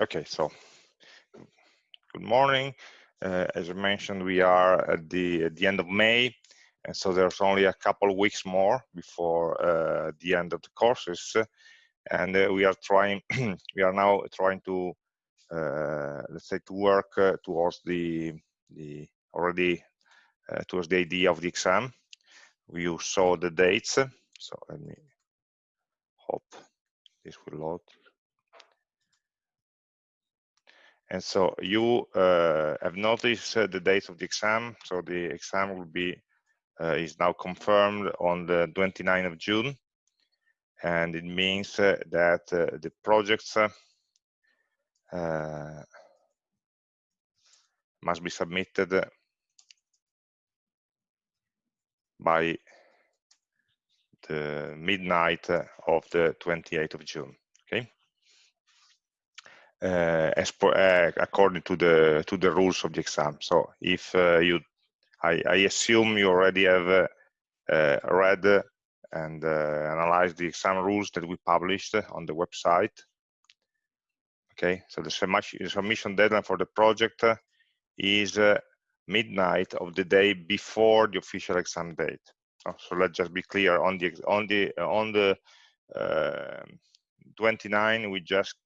Okay, so good morning. Uh, as I mentioned, we are at the at the end of May, and so there's only a couple weeks more before uh, the end of the courses, and uh, we are trying. we are now trying to uh, let's say to work uh, towards the the already uh, towards the idea of the exam. You saw the dates, so let me hope this will load. And so you uh, have noticed uh, the dates of the exam. So the exam will be uh, is now confirmed on the 29th of June. And it means uh, that uh, the projects uh, must be submitted by the midnight of the 28th of June. Uh, as uh, according to the to the rules of the exam. So if uh, you, I, I, assume you already have read and analyzed the exam rules that we published on the website. Okay, so the submission deadline for the project is midnight of the day before the official exam date. Oh, so let's just be clear on the on the on the uh, 29 we just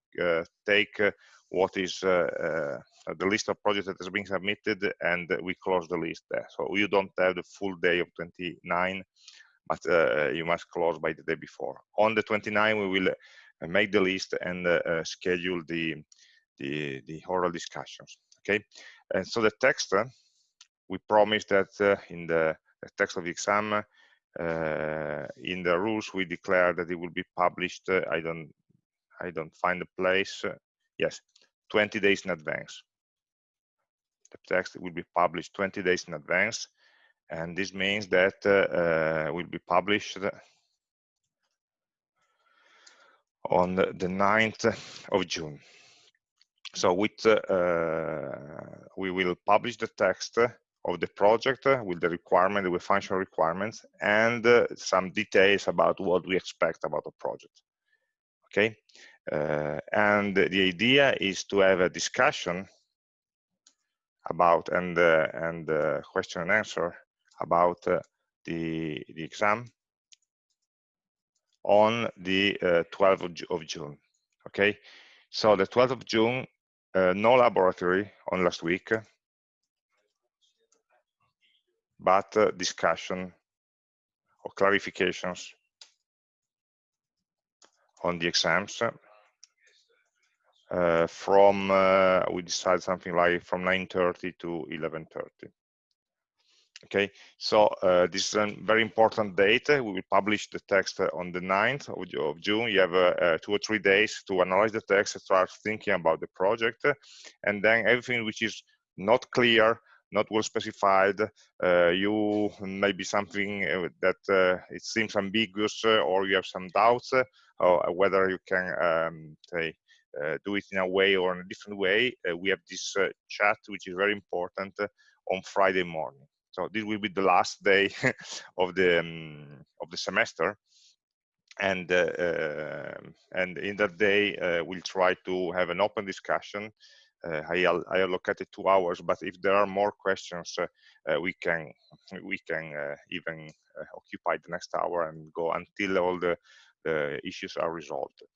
take uh, what is uh, the list of projects that has been submitted and we close the list there. So you don't have the full day of 29, but you must close by the day before. On the 29, we will make the list and schedule the, the, the oral discussions. Okay, and so the text we promise that uh, in the text of the exam uh, in the rules we declare that it will be published uh, i don't I don't find the place. Uh, yes, 20 days in advance. The text will be published 20 days in advance. And this means that uh, uh will be published on the, 9th of June. So with, uh, we will publish the text of the project with the requirement, with functional requirements, and uh, some details about what we expect about the project. Okay, uh, and the idea is to have a discussion about and uh, and uh, question and answer about uh, the the exam on the 12th uh, of, June. Okay, so the 12th of June, uh, no laboratory on last week, but discussion or clarifications on the exams uh, from uh, we decide something like from 9:30 to 11:30. Okay, so uh, this is a very important date. We will publish the text on the 9th of, June. You have uh, two or three days to analyze the text, start thinking about the project, and then everything which is not clear not well specified uh, you maybe something uh, that uh, it seems ambiguous or you have some doubts or whether you can um, say uh, do it in a way or in a different way, uh, we have this uh, chat, which is very important on Friday morning. So this will be the last day of the um, of the semester, and uh, and in that day uh, we'll try to have an open discussion. Uh, I, I, allocated two hours but if there are more questions we can we can even occupy the next hour and go until all the, the issues are resolved. uh,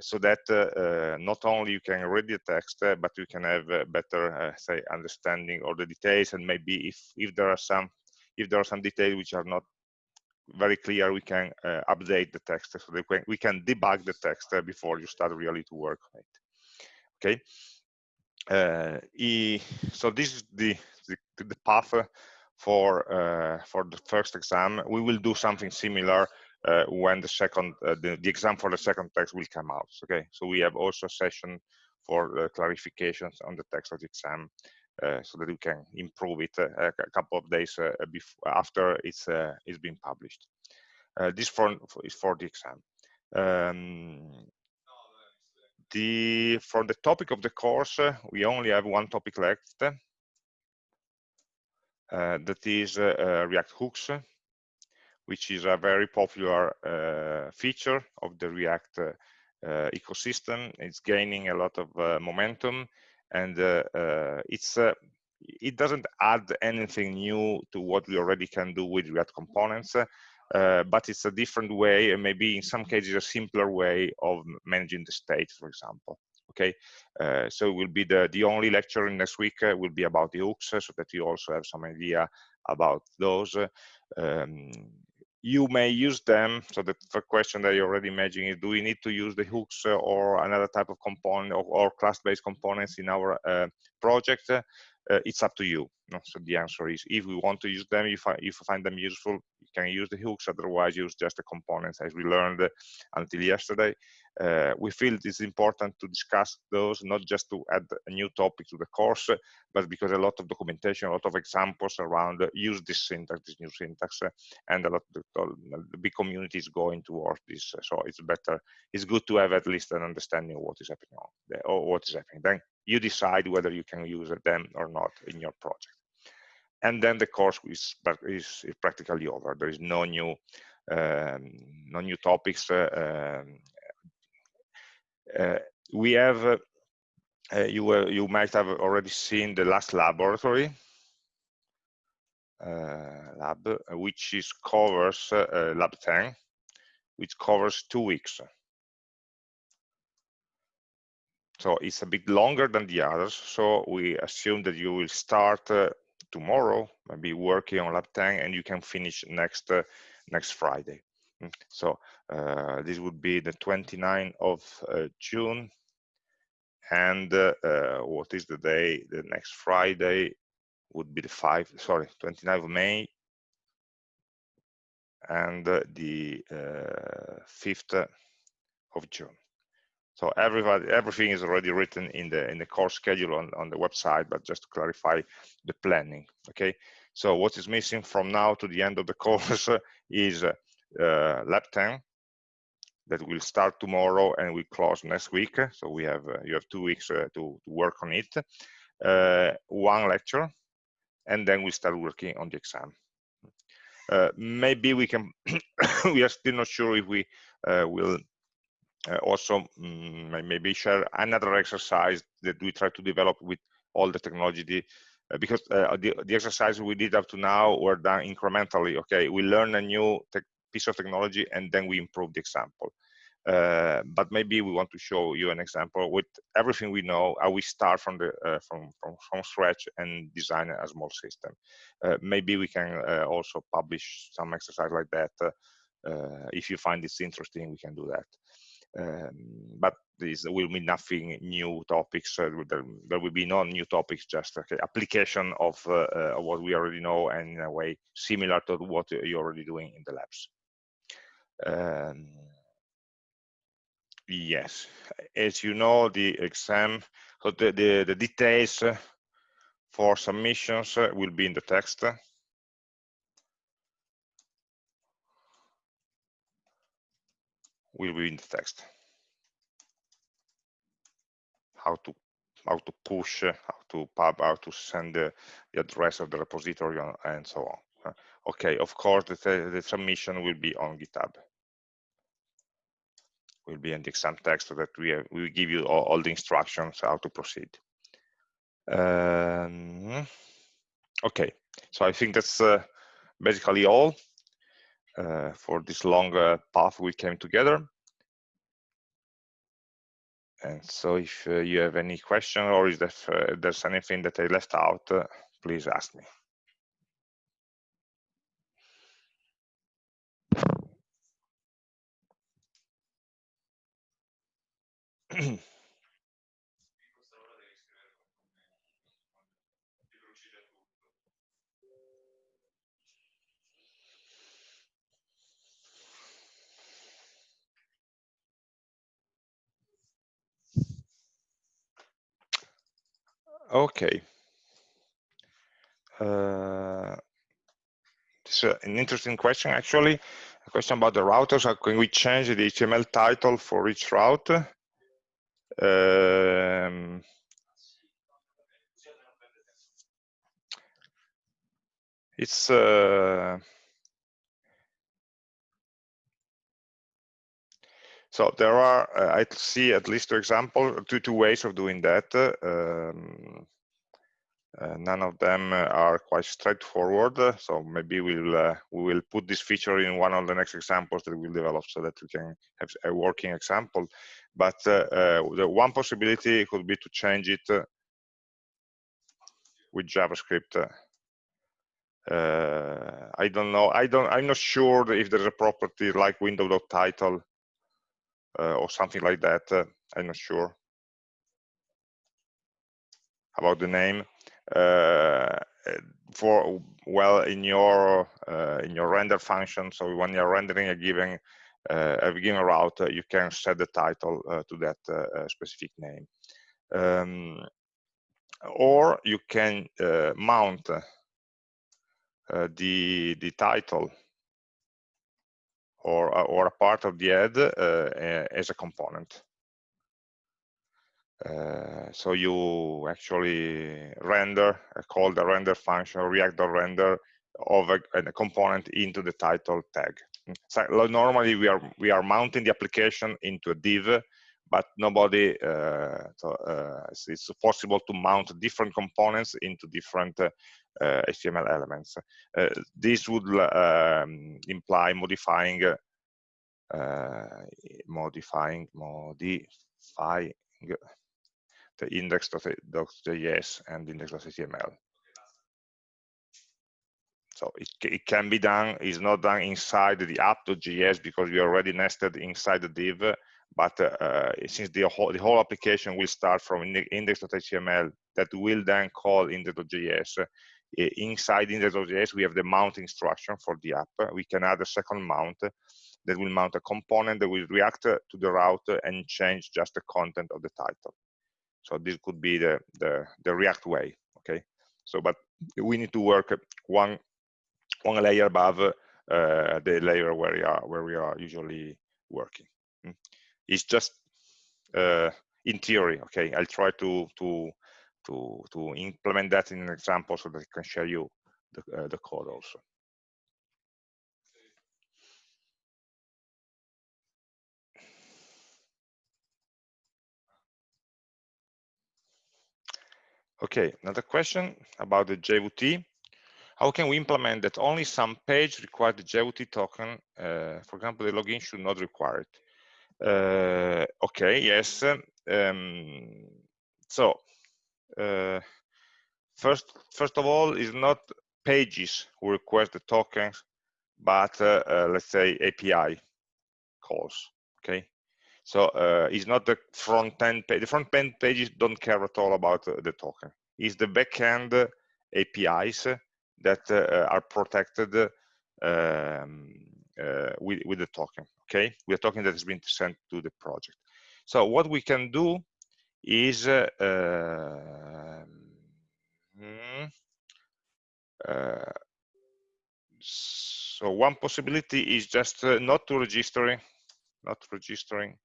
so that uh, uh, not only you can read the text, but you can have better, say, understanding of the details, and maybe if if there are some if there are some details which are not very clear, we can update the text so that we can, we can debug the text before you start really to work on it. Okay. Uh, e, so this is the, the, the path for uh, for the first exam. We will do something similar uh, when the second uh, the, the exam for the second text will come out okay? So we have also a session for uh, clarifications on the text of the exam uh, so that we can improve it uh, a couple of days uh, after it's it's been published. This for is for the exam. Um, the for the topic of the course we only have one topic left that is react hooks which is a very popular uh, feature of the React uh, uh, ecosystem. It's gaining a lot of uh, momentum, and it's it doesn't add anything new to what we already can do with React components. Uh, but it's a different way and maybe in some cases a simpler way of managing the state for example okay uh, so it will be the the only lecture in next week uh, will be about the hooks so that you also have some idea about those um, you may use them. So the, question that you're already imagining is, do we need to use the hooks uh, or another type of component or, or class-based components in our uh, project? Uh, it's up to you. So the answer is, if we want to use them, if I, if find them useful, you can use the hooks, otherwise use just the components as we learned until yesterday uh, we feel it is important to discuss those, not just to add a new topic to the course, but because a lot of documentation, a lot of examples around uh, use this syntax, this new syntax, uh, and a lot of the, big community is going towards this. So it's better, it's good to have at least an understanding of what is happening or what is happening. Then you decide whether you can use them or not in your project. And then the course is, is, is practically over. There is no new um, no new topics uh, um, uh, we have, uh, you, you might have already seen the last laboratory, lab, which is covers lab 10, which covers two weeks. So it's a bit longer than the others. So we assume that you will start uh, tomorrow, maybe working on lab 10, and you can finish next uh, next Friday. Mm, so uh, this would be the 29th of uh, June. And uh, what is the day? The next Friday would be the 5, sorry, 29th of May. And the 5th of June. So everybody, everything is already written in the in the course schedule on, on the website, but just to clarify the planning. Okay. So what is missing from now to the end of the course is uh, lab 10 that will start tomorrow and we close next week. So we have uh, you have two weeks uh, to, to, work on it. Uh, one lecture, and then we start working on the exam. Uh, maybe we can. we are still not sure if we uh, will also um, maybe share another exercise that we try to develop with all the technology uh, because uh, the, the exercise we did up to now were done incrementally okay we learn a new piece of technology and then we improve the example. Uh, but maybe we want to show you an example with everything we know, how we start from the uh, from, from, from scratch and design a small system. Uh, maybe we can uh, also publish some exercise like that. Uh, uh, if you find this interesting, we can do that. Um, but this will be nothing new topics. There, there, will be no new topics, just okay, application of what we already know and in a way similar to what you're already doing in the labs. Um, yes, as you know, the exam, so the, the, the details for submissions will be in the text. Will be in the text. How to how to push, how to pub, how to send the, the address of the repository and so on. Okay, of course, the, the submission will be on GitHub will be in the exam text so that we, have, we give you all, all, the instructions how to proceed. Um, okay, so I think that's uh, basically all uh, for this long uh, path we came together. And so if uh, you have any question or if there's, uh, there's anything that I left out, uh, please ask me. Okay. Uh, it's an interesting question, actually. A question about the routers. How can we change the HTML title for each route? Um, it's uh, So there are, uh, I see at least two examples, two, two ways of doing that. Um, uh, none of them are quite straightforward, so maybe we'll uh, we will put this feature in one of the next examples that we'll develop so that we can have a working example. But uh, uh the one possibility could be to change it uh, with JavaScript. Uh, I don't know. I don't. I'm not sure if there's a property like window.title Uh, or something like that. Uh, I'm not sure about the name uh, uh, for well in your uh, in your render function so when you're rendering a given uh, a given route you can set the title to that specific name um, or you can mount the the title or or a part of the head as a component uh, so you actually render, uh, call the render function, or react.render of a, a, component into the title tag. So normally we are we are mounting the application into a div, but nobody. Uh, so, uh, it's possible to mount different components into different HTML uh, elements. this would um, imply modifying modifying modifying the index.js and index.html. So it, it can be done, it's not done inside the app.js because we already nested inside the div, but uh, since the whole, the whole application will start from index.html that will then call index.js, inside index.js we have the mount instruction for the app. We can add a second mount that will mount a component that will react to the route and change just the content of the title. So this could be the, the, the React way, okay? So, but we need to work one, one layer above uh, the layer where we are, where we are usually working. It's just uh, in theory, okay? I'll try to, to, to, to implement that in an example so that I can show you the, uh, the code also. Okay, another question about the JWT. How can we implement that only some page require the JWT token? Uh, for example, the login should not require it. Uh, okay, yes. Um, so, uh, first, first of all, is not pages who request the tokens, but uh, let's say API calls. Okay, so uh, it's not the front end page. The front end pages don't care at all about uh, the token. It's the backend APIs that uh, are protected um, uh, with, with the token, okay? With the token that has been sent to the project. So what we can do is uh, um, uh, so one possibility is just not to registering, not registering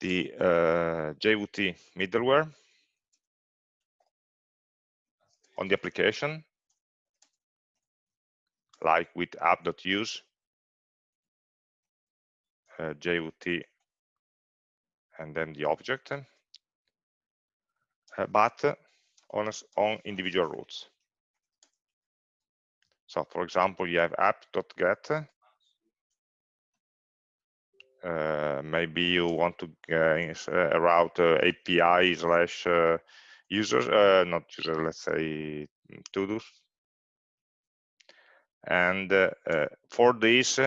the uh, JWT middleware on the application, like with app.use, uh, JWT, and then the object, uh, but on, on individual routes. So for example, you have app.get uh, maybe you want to uh, route uh, API slash users, not user, let's say to-dos. And for this,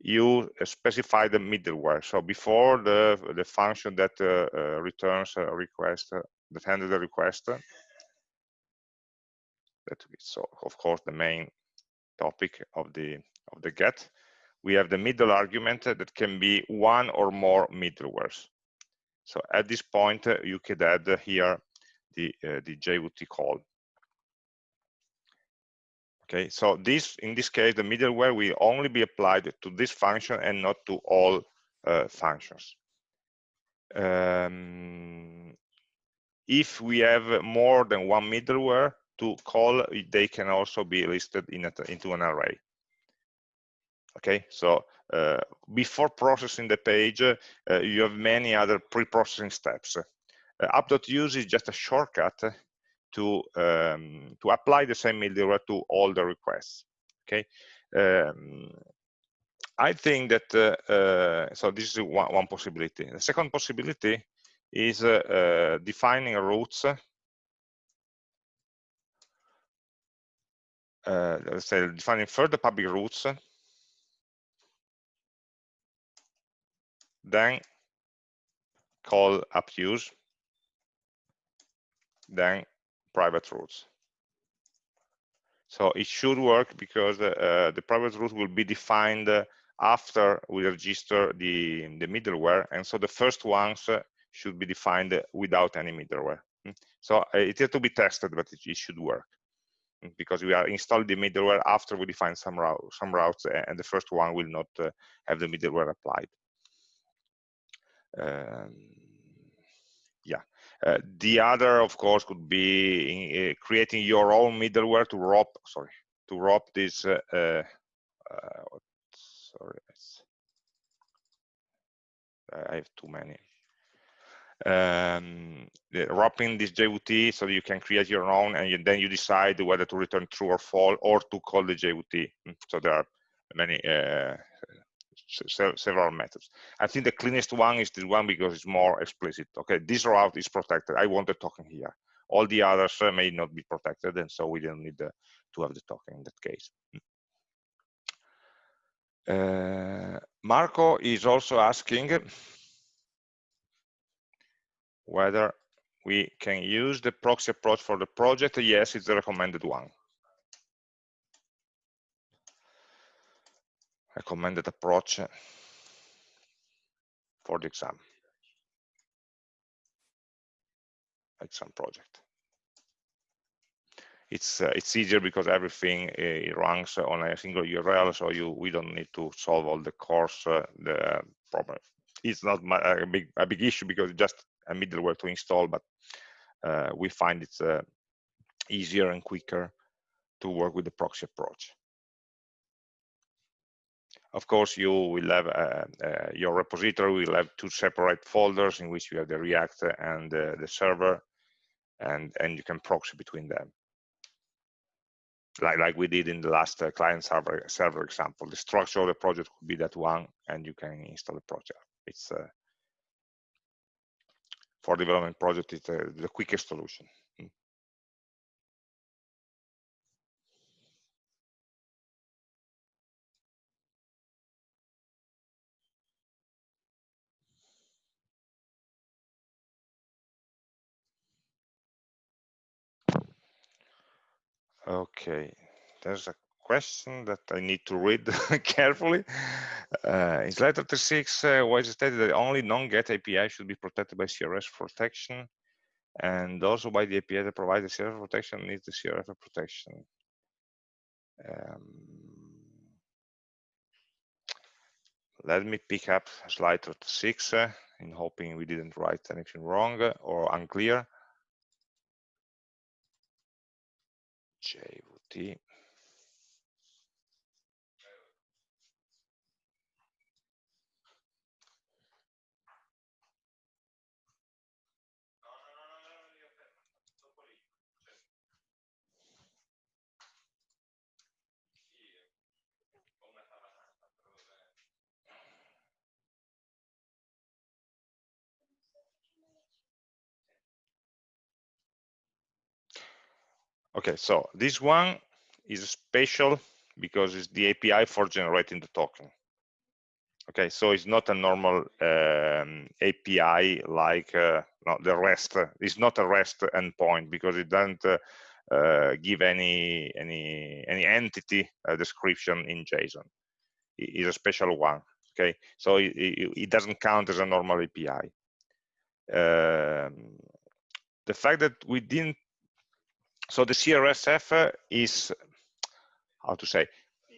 you specify the middleware. So before the the function that uh, uh, returns a request, uh, that handles the request, that is so of course the main topic of the of the get we have the middle argument that can be one or more middlewares. So at this point, uh, you could add here the, uh, the JWT call. Okay, so this, in this case, the middleware will only be applied to this function and not to all uh, functions. Um, if we have more than one middleware to call, they can also be listed in a, into an array okay so uh, before processing the page, uh, you have many other pre-processing steps. Uh, app.use is just a shortcut to um, to apply the same middleware to all the requests. Okay, um, I think that uh, uh, so. This is one, one, possibility. The second possibility is uh, uh defining routes. Uh, let's say defining further public routes, then call app use, then private routes. So it should work because uh, the private route will be defined uh, after we register the, the middleware. And so the first ones uh, should be defined without any middleware. Hmm. So uh, it has to be tested, but it, it, should work hmm, because we are installing the middleware after we define some, route, some routes and the first one will not uh, have the middleware applied. Um, yeah. Uh, the other, of course, could be in, uh, creating your own middleware to wrap, sorry, to wrap this. Uh, uh, uh sorry, I have too many. Um, wrapping this JWT so you can create your own, and you, then you decide whether to return true or false, or to call the JWT. Hmm, so there are many uh, several methods. I think the cleanest one is the one because it's more explicit. Okay, this route is protected. I want the token here. All the others uh, may not be protected, and so we don't need uh, to have the token in that case. Uh, Marco is also asking whether we can use the proxy approach for the project. Yes, it's the recommended one. Recommended approach for the exam. Exam project. It's uh, it's easier because everything uh, runs on a single url so you we don't need to solve all the CORS uh, the problem. It's not a big a big issue because it's just a middleware to install but uh, we find it's uh, easier and quicker to work with the proxy approach of course, you will have uh, uh, your repository will have two separate folders in which you have the React and uh, the server, and and you can proxy between them, like like we did in the last uh, client server server example. The structure of the project could be that one, and you can install the project. It's uh, for development project, it's uh, the quickest solution. Okay, there's a question that I need to read carefully. Uh, in slide 36, uh, is stated that only non-GET API should be protected by CRF protection, and also by the API that provides the CRF protection needs the CRF protection. Um, let me pick up slide 36 uh, in hoping we didn't write anything wrong or unclear. JVT. Okay, so this one is special because it's the API for generating the token. Okay, so it's not a normal um, API like uh, no, the REST. It's not a REST endpoint because it doesn't uh, uh, give any any any entity description in JSON. It is a special one. Okay, so it, it, it, doesn't count as a normal API. Um, the fact that we didn't so the CRSF uh, is, how to say,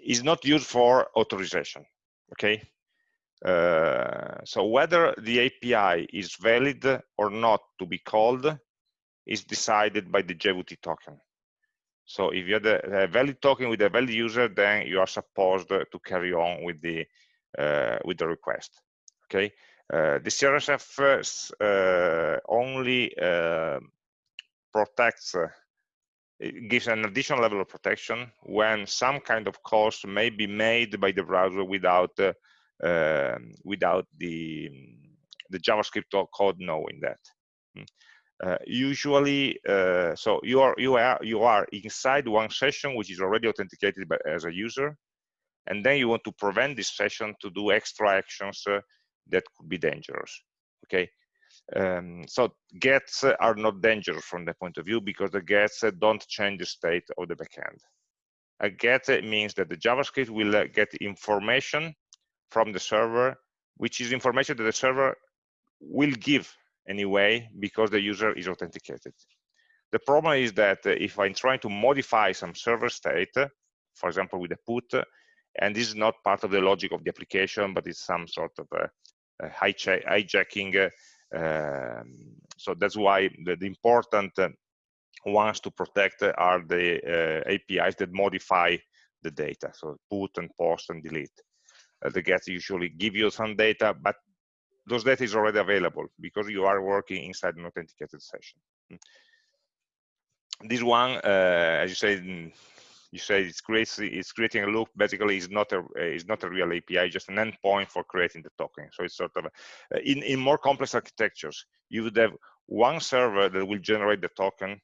is not used for authorization, okay? Uh, so whether the API is valid or not to be called is decided by the JWT token. So if you have a valid token with a valid user, then you are supposed to carry on with the uh, with the request. Okay, uh, the CRSF only protects it gives an additional level of protection when some kind of calls may be made by the browser without uh, uh, without the the JavaScript code knowing that. Hmm. Uh, usually, uh, so you are you are you are inside one session which is already authenticated by, as a user, and then you want to prevent this session to do extra actions uh, that could be dangerous. Okay, um, so gets are not dangerous from the point of view because the gets don't change the state of the backend. A get means that the JavaScript will uh, get information from the server, which is information that the server will give anyway because the user is authenticated. The problem is that uh, if I'm trying to modify some server state, for example, with a put, and this is not part of the logic of the application, but it's some sort of a, a hijacking um, so that's why the, the important uh, ones to protect are the uh, APIs that modify the data. So put and post and delete. Uh, the get usually give you some data, but those data is already available because you are working inside an authenticated session. This one, uh, as you said, you say it's creating it's creating a loop. Basically is not a is not a real api just an endpoint for creating the token. So it's sort of a, in in more complex architectures you would have one server that will generate the token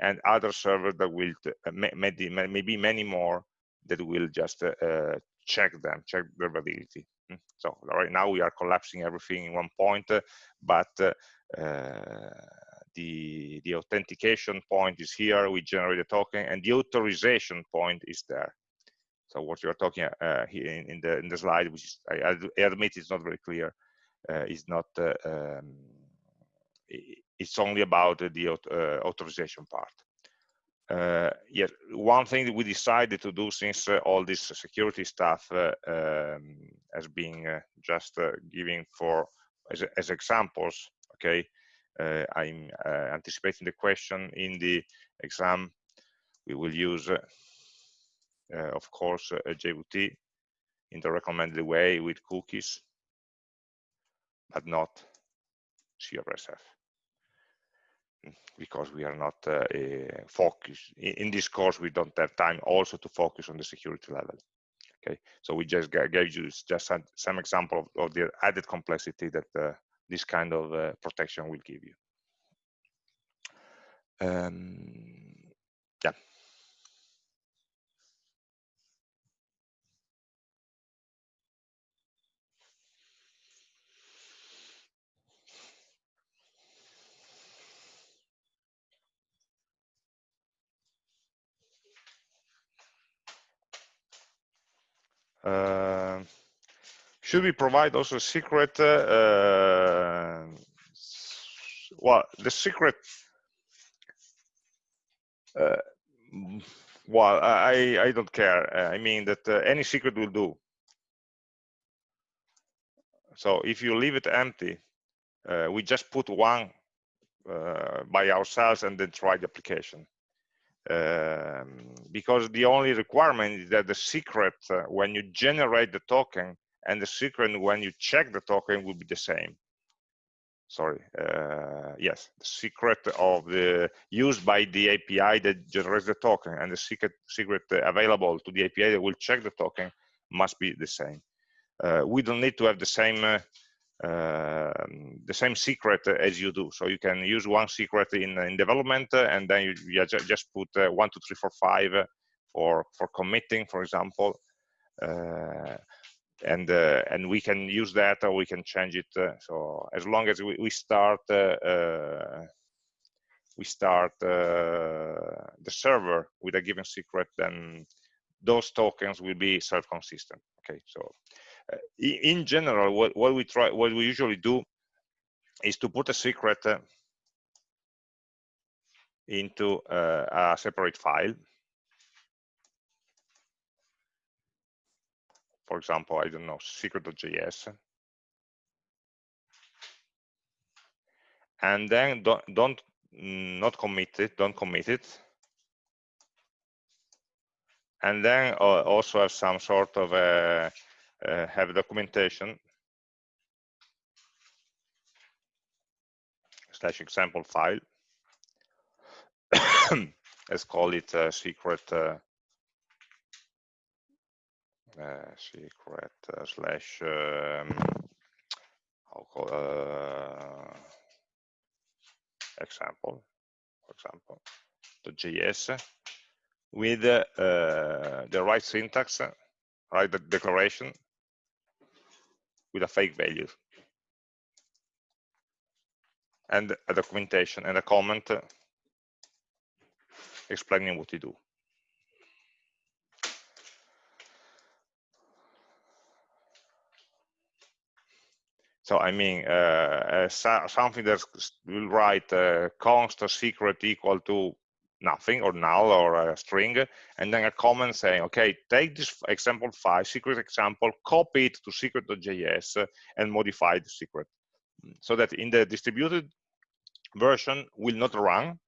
and other server that will uh, maybe maybe many more that will just uh, uh, check them check their validity. Hmm. so right now we are collapsing everything in one point uh, but uh, the, the authentication point is here, we generate a token, and the authorization point is there. So what you're talking uh, here in, in, the in the slide, which is, I, I admit it's not very clear, uh, is not, uh, um, it's only about the uh, authorization part. Uh, yes, one thing that we decided to do since uh, all this security stuff um, has been just giving for as, as examples, okay, I'm uh, anticipating the question in the exam. We will use, uh, of course, JWT in the recommended way with cookies, but not CRSF because we are not uh, focused in this course we don't have time also to focus on the security level okay so we just gave you just some, some example of, of, the added complexity that uh, this kind of uh, protection will give you. Um, yeah. Uh, should we provide also a secret? Uh, well, the secret. Uh, well, I I don't care. I mean that uh, any secret will do. So if you leave it empty, uh, we just put one uh, by ourselves and then try the application. Um, because the only requirement is that the secret, uh, when you generate the token, and the secret when you check the token will be the same. Sorry uh, yes the secret of the used by the api that generates the token and the secret secret available to the api that will check the token must be the same. Uh, we don't need to have the same uh, the same secret as you do. So you can use one secret in, in development and then you, you just put uh, one two three four five for for committing for example. Uh, and uh, and we can use that or we can change it uh, so as long as we, we start uh, we start the server with a given secret then those tokens will be self-consistent okay? So uh, in general what, what we try what we usually do is to put a secret uh, into uh, a separate file for example, I don't know, secret.js. And then don't, don't not commit it, don't commit it. And then uh, also have some sort of a, uh, have documentation slash example file. Let's call it a secret uh, uh, secret uh, slash um, I'll call uh, example, for example, the JS with the right syntax, right the declaration with a fake value and a documentation and a comment explaining what you do. So I mean, uh, uh, something that will write uh, const secret equal to nothing or null or a string, and then a comment saying, okay, take this example file, secret example, copy it to secret.js and modify the secret. So that in the distributed version will not run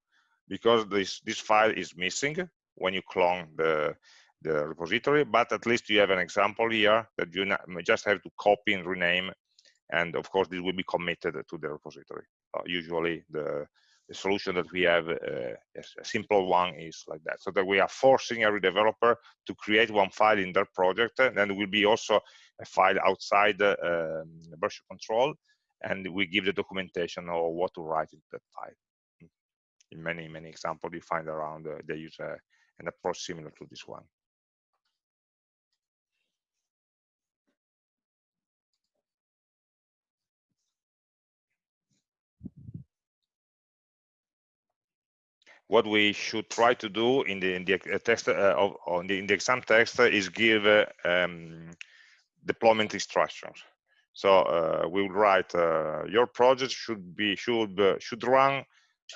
because this, this file is missing when you clone the, the repository, but at least you have an example here that you just have to copy and rename. And of course, this will be committed to the repository. Uh, usually the, the, solution that we have, uh, a simple one is like that. So that we are forcing every developer to create one file in their project. And then there will be also a file outside the um, version control. And we give the documentation or what to write in that file in many, many examples you find around, uh, they use uh, an approach similar to this one. What we should try to do in the in the uh, text uh, of on the in the exam text is give uh, um, deployment instructions. So uh, we will write uh, your project should be should should run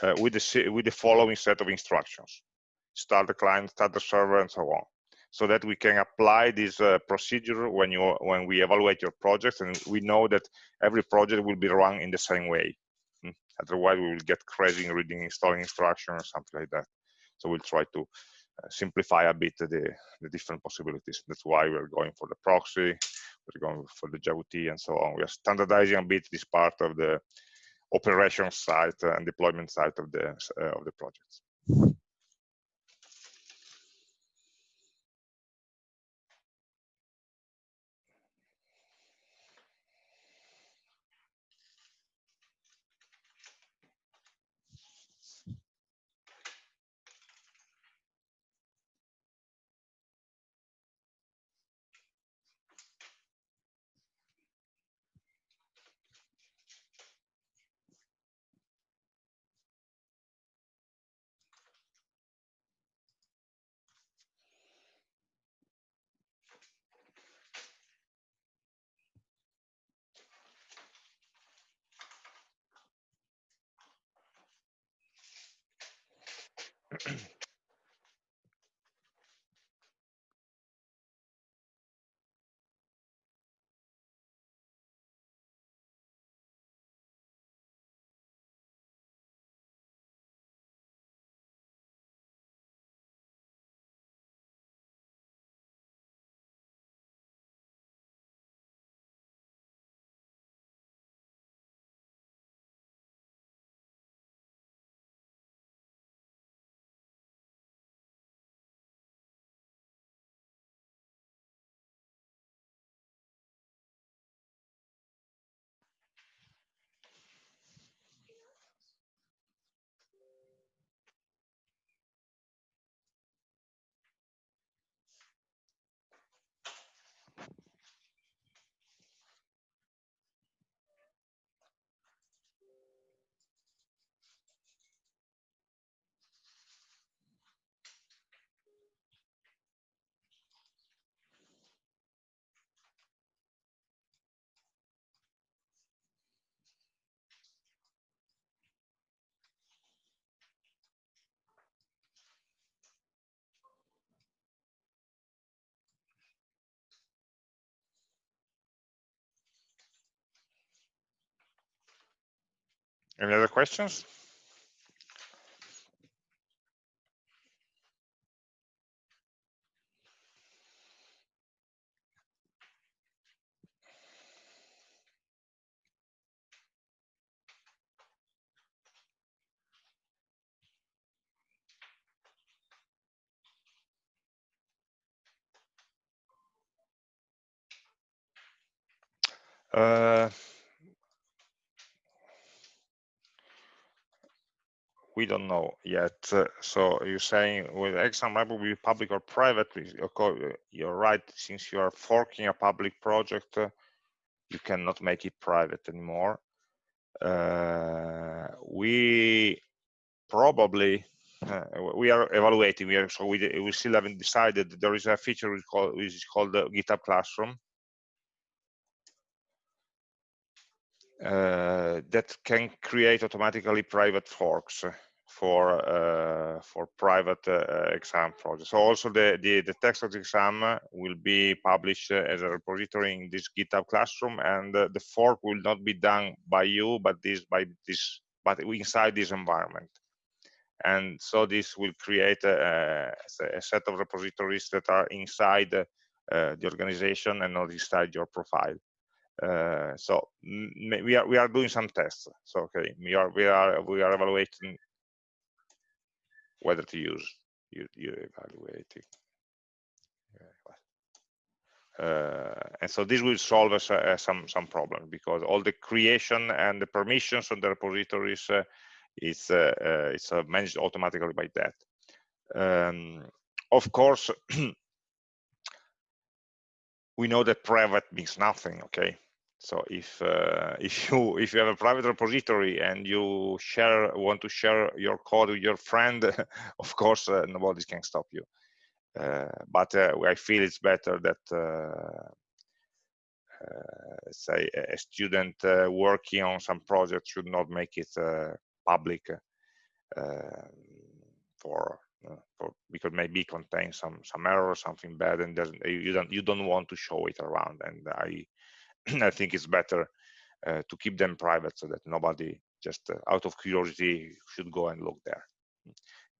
uh, with the with the following set of instructions start the client start the server and so on so that we can apply this uh, procedure when you when we evaluate your project and we know that every project will be run in the same way? Otherwise we will get crazy in reading installing instructions or something like that. So we'll try to uh, simplify a bit the, the different possibilities. That's why we're going for the proxy we're going for the JWT and so on. We are standardizing a bit this part of the operation side and deployment side of the uh, of the projects. Any other questions? Uh, we don't know yet. Uh, so you're saying with exam lab will be public or private? You're right. Since you are forking a public project, uh, you cannot make it private anymore. Uh, we probably uh, we are evaluating. We are so we we still haven't decided. There is a feature which, called, which is called the GitHub Classroom. That can create automatically private forks for uh, for private uh, exam projects. So also the, the, the text of the exam will be published as a repository in this GitHub Classroom, and the fork will not be done by you, but this by this but inside this environment. And so this will create a, a set of repositories that are inside uh, the organization and not inside your profile. Uh, so we are we are doing some tests. So okay, we are we are we are evaluating whether to use you, you evaluating. Uh, and so this will solve us uh, some some problems because all the creation and the permissions on the repositories uh, is it's managed automatically by that. Um, of course, we know that private means nothing. Okay, so if uh, if you if you have a private repository and you share want to share your code with your friend, of course uh, nobody can stop you. Uh, but uh, I feel it's better that uh, uh, say a student working on some project should not make it public for for, because maybe it contains some some error or something bad and doesn't you don't you don't want to show it around and i I think it's better uh, to keep them private so that nobody just uh, out of curiosity should go and look there.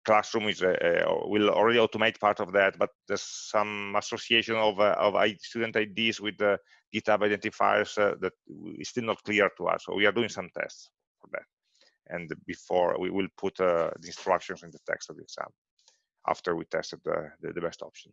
Classroom is will already automate part of that, but there's some association of uh, of student IDs with the GitHub identifiers uh, that is still not clear to us. So we are doing some tests for that. And before we will put uh, the instructions in the text of the exam after we tested the, the, the best option.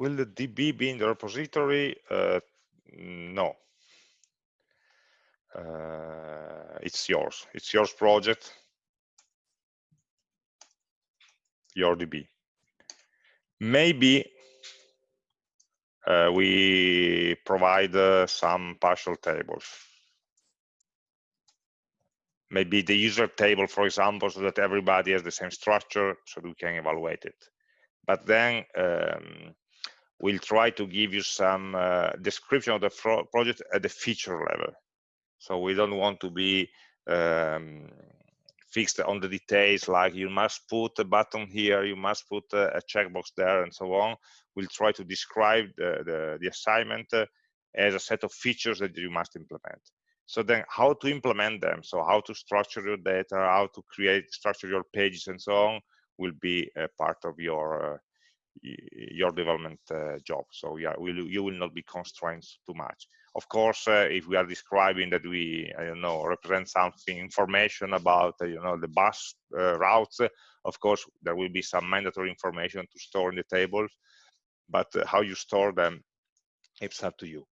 Will the DB be in the repository? Uh, no. Uh, it's yours. It's yours project. Your DB. Maybe uh, we provide uh, some partial tables. Maybe the user table, for example, so that everybody has the same structure, so we can evaluate it. But then um, we'll try to give you some uh, description of the project at the feature level. So we don't want to be um, fixed on the details like you must put a button here, you must put a, checkbox there and so on. We'll try to describe the, the, the assignment uh, as a set of features that you must implement. So then how to implement them, so how to structure your data, how to create, structure your pages and so on will be a part of your uh, your development uh, job. So yeah, will, you will not be constrained too much. Of course, uh, if we are describing that we, I don't know, represent something information about, uh, you know, the bus routes, of course, there will be some mandatory information to store in the tables, but how you store them, it's up to you.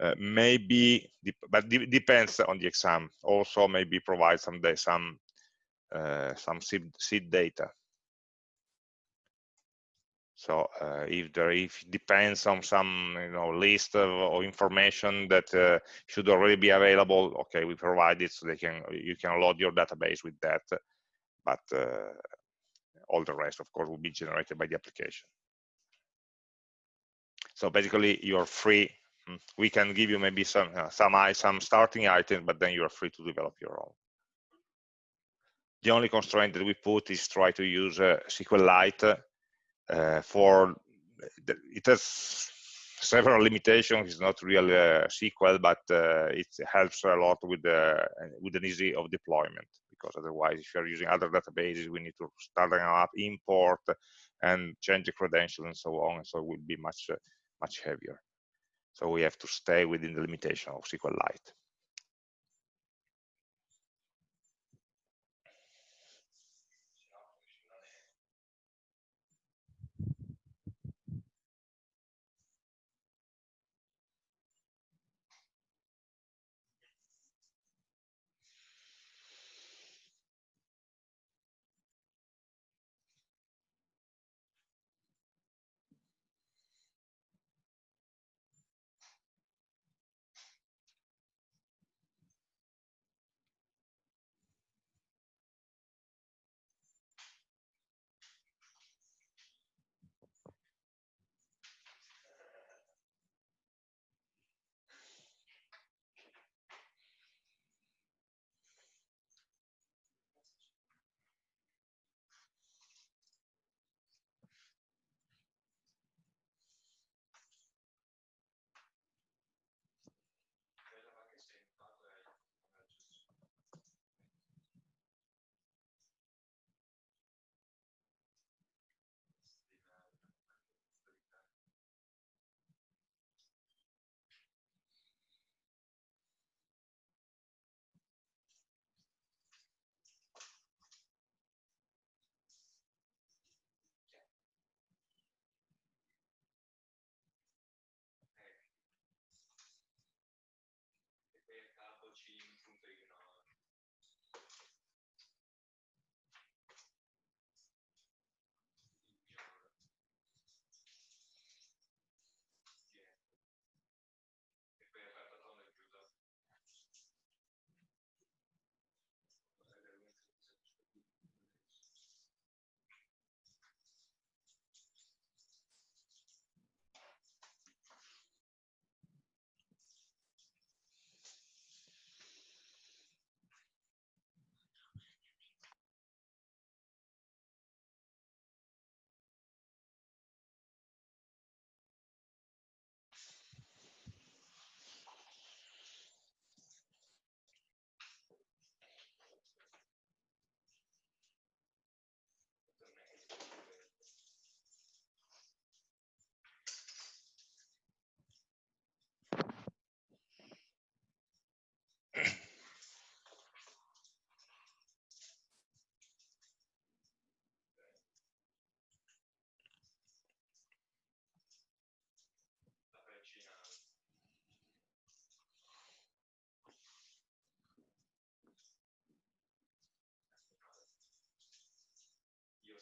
Uh, maybe but de depends on the exam also maybe provide some some uh, some seed data So uh, if there if it depends on some you know list of, of information that uh, should already be available, okay, we provide it so they can you can load your database with that. But uh, all the rest, of course, will be generated by the application. So basically, you're free. Hmm, we can give you maybe some uh, some some starting items, but then you are free to develop your own. The only constraint that we put is try to use uh, SQLite uh, for it has several limitations. It's not really a SQL, but uh, it helps a lot with the with an easy of deployment. Because otherwise, if you're using other databases, we need to start up, import, and change the credentials and so on. So it will be much uh, much heavier. So we have to stay within the limitation of SQLite.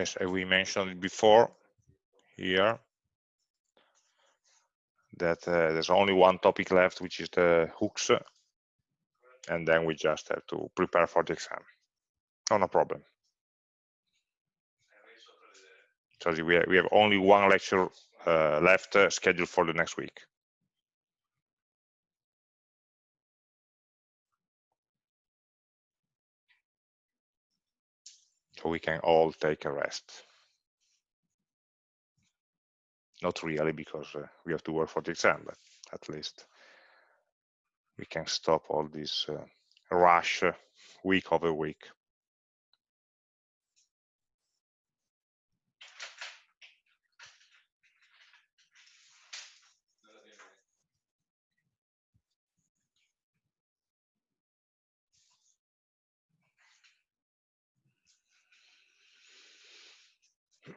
Yes, we mentioned before here that uh, there's only one topic left, which is the hooks, and then we just have to prepare for the exam. No, no problem. So we have, we have only one lecture uh, left uh, scheduled for the next week. We can all take a rest. Not really, because uh, we have to work for the exam, but at least we can stop all this uh, rush week over week.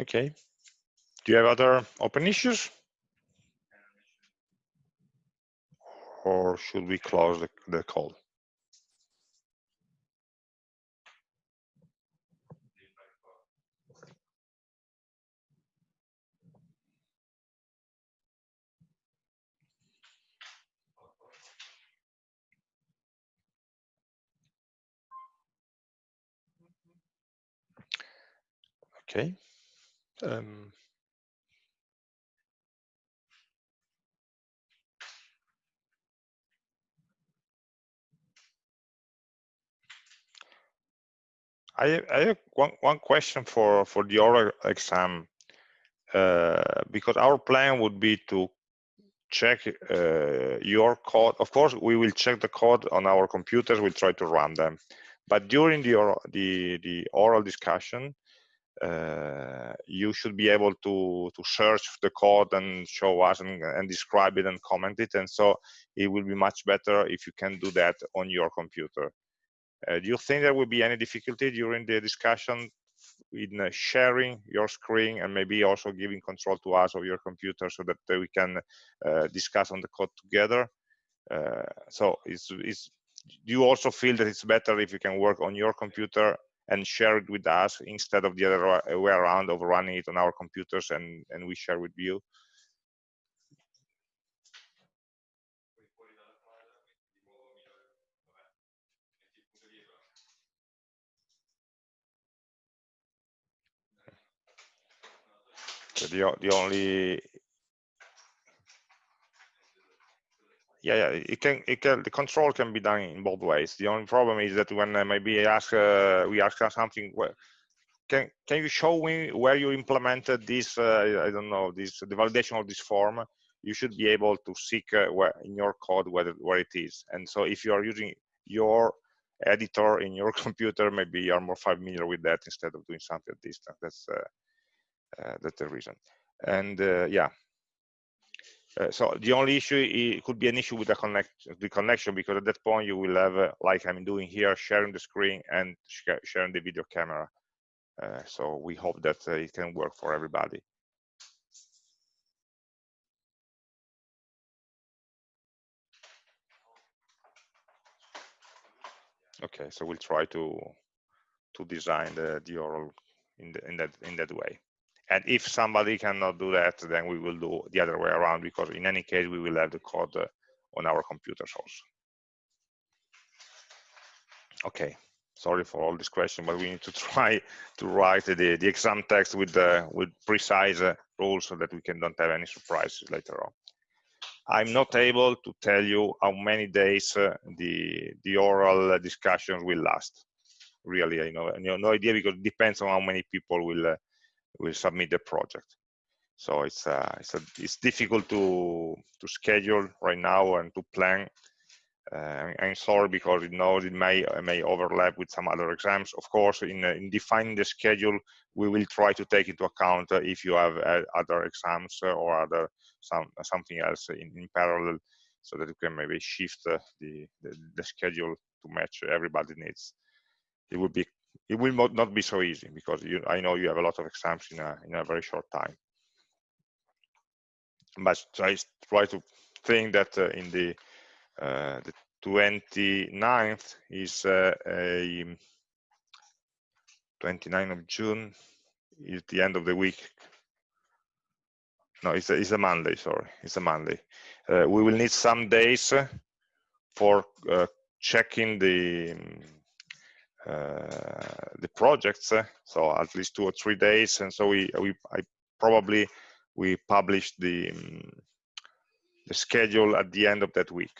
Okay. Do you have other open issues? Or should we close the, the call? Okay. Um, I, I have one, one question for, for the oral exam, uh, because our plan would be to check uh, your code. Of course, we will check the code on our computers. We'll try to run them. But during the oral, the, the oral discussion, uh, you should be able to to search the code and show us and, and, describe it and comment it and so it will be much better if you can do that on your computer. Uh, do you think there will be any difficulty during the discussion in uh, sharing your screen and maybe also giving control to us of your computer so that we can uh, discuss on the code together? Uh, so it's, it's do you also feel that it's better if you can work on your computer and share it with us instead of the other uh, way around of running it on our computers and, and we share with you. The, the only yeah, yeah, it can, it can, the control can be done in both ways. The only problem is that when uh, maybe ask, uh, we ask something, well, can can you show me where you implemented this? Uh, I don't know this the validation of this form. You should be able to seek uh, where in your code where where it is. And so if you are using your editor in your computer, maybe you are more familiar with that instead of doing something at distance. That's uh, uh, that's the reason. And yeah, uh, so the only issue it could be an issue with the connect the connection because at that point you will have uh, like I'm doing here sharing the screen and sh sharing the video camera. Uh, so we hope that uh, it can work for everybody. Okay, so we'll try to to design the, the oral in, the, in that in that way. And if somebody cannot do that, then we will do the other way around because in any case, we will have the code uh, on our computers also. Okay, sorry for all this question, but we need to try to write the, the exam text with the with precise uh, rules so that we can don't have any surprises later on. I'm not able to tell you how many days uh, the the oral discussions will last. Really, I know, no idea because it depends on how many people will uh, will submit the project. So it's uh, it's, a, it's difficult to to schedule right now and to plan. Uh, I'm sorry because it knows it may it may overlap with some other exams. Of course, in in defining the schedule, we will try to take into account uh, if you have uh, other exams or other some something else in, in parallel, so that you can maybe shift uh, the, the the schedule to match everybody needs. It would be it will not, be so easy because you, I know you have a lot of exams in a, in a very short time. But I try to think that uh, in the uh, the 29th is uh, a 29th of June is the end of the week. No, it's a, it's a Monday, sorry, it's a Monday. Uh, we will need some days for uh, checking the uh, the projects, so at least two or three days, and so we we I probably we publish the um, the schedule at the end of that week.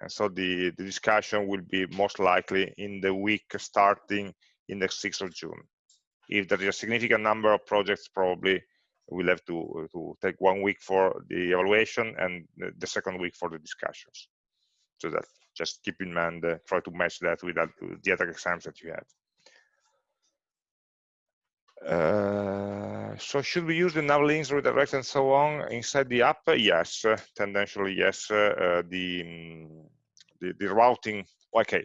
And so the, the discussion will be most likely in the week starting in the 6th of June. If there is a significant number of projects, probably we'll have to, to take one week for the evaluation and the second week for the discussions. So that just keep in mind, uh, try to match that with the other exams that you have. Uh, so should we use the nav links, redirect, and so on inside the app? Yes, uh, tendentially yes. Uh, the, um, the, the routing, okay,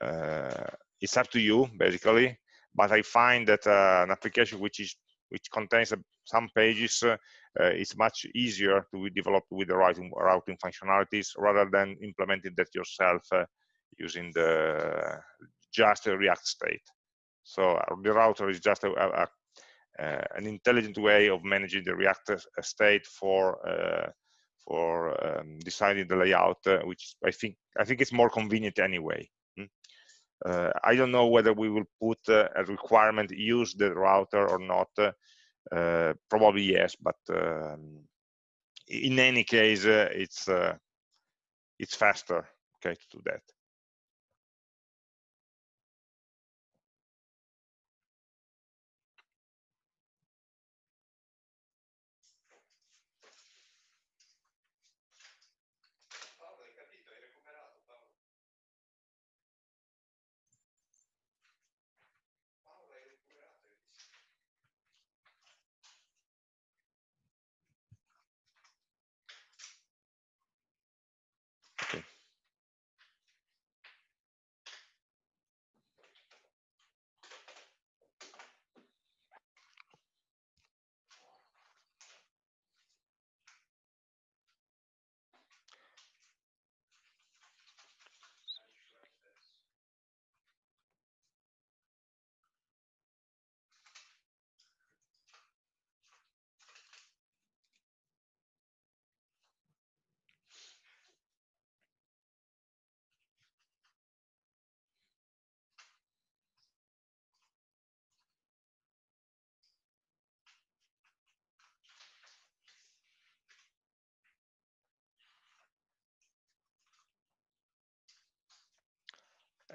uh, it's up to you basically. But I find that uh, an application which is which contains some pages is much easier to develop with the routing routing functionalities rather than implementing that yourself using the just a React state. So uh, the router is just a, a, a, uh, an intelligent way of managing the React uh, state for for um, deciding the layout, which I think I think it's more convenient anyway. Hmm? Uh, I don't know whether we will put uh, a requirement use the router or not. Uh, probably yes, but um, in any case, it's it's faster okay to do that.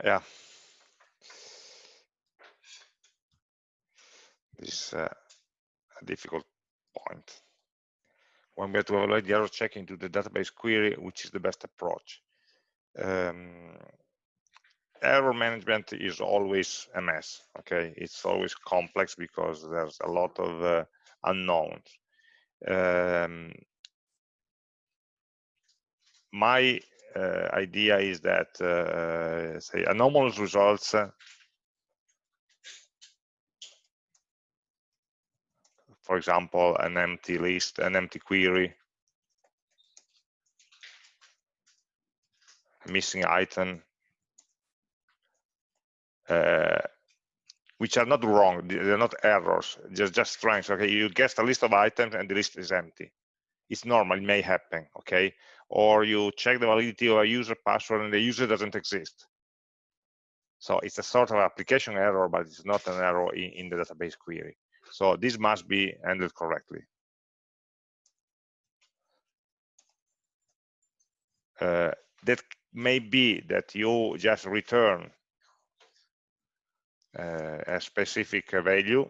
Yeah. This is uh, a difficult point. When we have to evaluate the error checking to the database query which is the best approach. Um, error management is always a mess okay? It's always complex because there's a lot of uh, unknowns. Um, my idea is that uh, say anomalous results uh, for example an empty list an empty query missing item uh, which are not wrong they're not errors just just strengths okay you guess a list of items and the list is empty. It's normal it may happen okay or you check the validity of a user password and the user doesn't exist. So it's a sort of application error, but it's not an error in, in the database query. So this must be handled correctly. Uh, that may be that you just return uh, a specific value,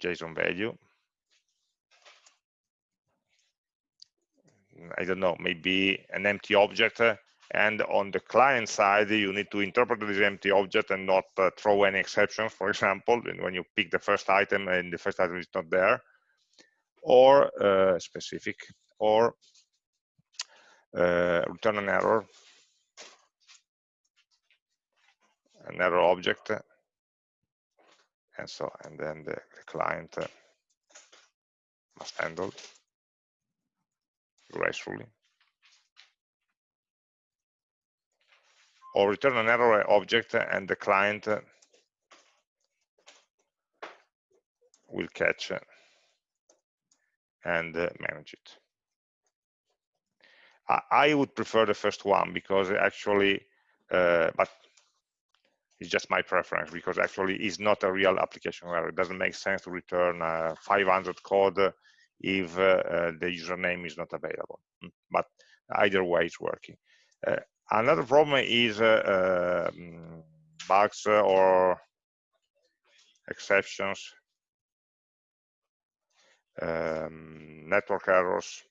JSON value, I don't know, maybe an empty object and on the client side you need to interpret this empty object and not uh, throw any exceptions for example when you pick the first item and the first item is not there or uh, specific or uh, return an error. An error object and so and then the, the client must handle gracefully or return an error object and the client will catch and manage it I, would prefer the first one because actually, uh, but it's just my preference because actually it's not a real application error. It doesn't make sense to return a 500 code if uh, uh, the username is not available. Hmm, but either way, it's working. Uh, another problem is um, bugs or exceptions, um, network errors,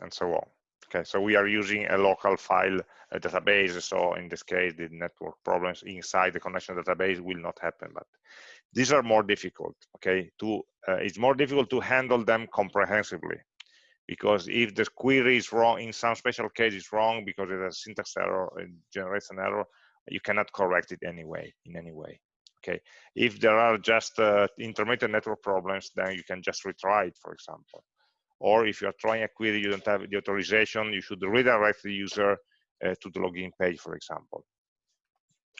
and so on. Okay, so we are using a local file a database. So in this case, the network problems inside the connection database will not happen. But these are more difficult. Okay, to uh, it's more difficult to handle them comprehensively because if the query is wrong in some special case it's wrong because it has syntax error, it generates an error, you cannot correct it anyway in any way. Okay, if there are just uh, intermittent network problems, then you can just retry it, for example or if you are trying a query you don't have the authorization you should redirect the user uh, to the login page for example